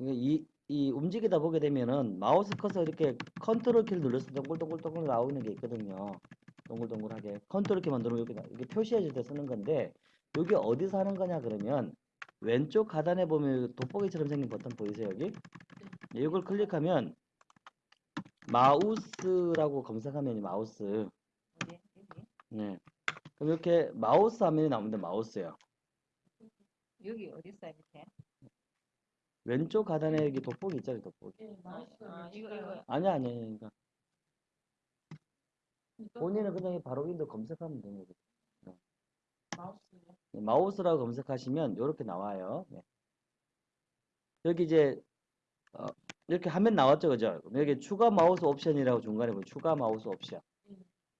이, 이 움직이다 보게 되면은 마우스 커서 이렇게 컨트롤 키를 눌러서 동글동글동글 나오는 게 있거든요. 동글동글하게 컨트롤 키만 누르면 이렇게, 나- 이게 표시해줄 때 쓰는 건데 여기 어디서 하는 거냐 그러면 왼쪽 하단에 보면 돋보기처럼 생긴 버튼 보이세요 여기? 이걸 클릭하면 마우스라고 검색하면 이 마우스? 네. 그럼 이렇게 마우스 화면이 나오는데 마우스요. 여기 어디 있어요 밑에? 왼쪽 하단에 여기 돋보기 있잖아요 돋보기. 아, 아 이거 이거 아니야 아니야 그러니까 본인은 그냥 바로 윈도우 검색하면 되는 거죠. 네, 마우스라고 검색하시면 이렇게 나와요. 네. 여기 이제 어, 이렇게 화면 나왔죠, 그죠? 여기 추가 마우스 옵션이라고 중간에 보면 추가 마우스 옵션.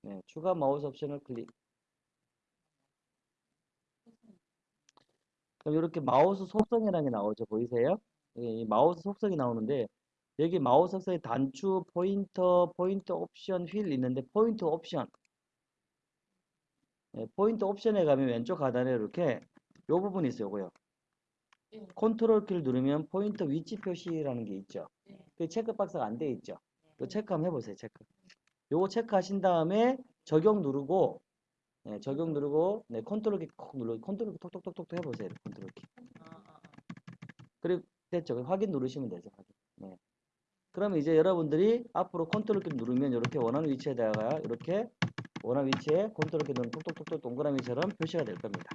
네, 추가 마우스 옵션을 클릭. 그럼 이렇게 마우스 속성이라는 게 나오죠, 보이세요? 여기 이 마우스 속성이 나오는데 여기 마우스 속성에 단추, 포인터, 포인트 옵션, 휠 있는데 포인트 옵션. 네, 포인트 옵션에 가면 왼쪽 하단에 이렇게 요 부분이 있어요, 요거요. 컨트롤 키를 누르면 포인터 위치 표시라는 게 있죠. 그 체크 박스가 안 돼 있죠. 요 체크 한번 해보세요, 체크. 요거 체크하신 다음에 적용 누르고, 네, 적용 누르고, 네, 컨트롤 키 콕 누르고, 컨트롤 키 톡톡톡톡 해보세요, 컨트롤 키. 아, 아, 아. 그리고 됐죠. 확인 누르시면 되죠, 확인. 네. 그러면 이제 여러분들이 앞으로 컨트롤 키 누르면 이렇게 원하는 위치에다가 이렇게 원하는 위치에 컨트롤 키 누르면 톡톡톡톡 동그라미처럼 표시가 될 겁니다.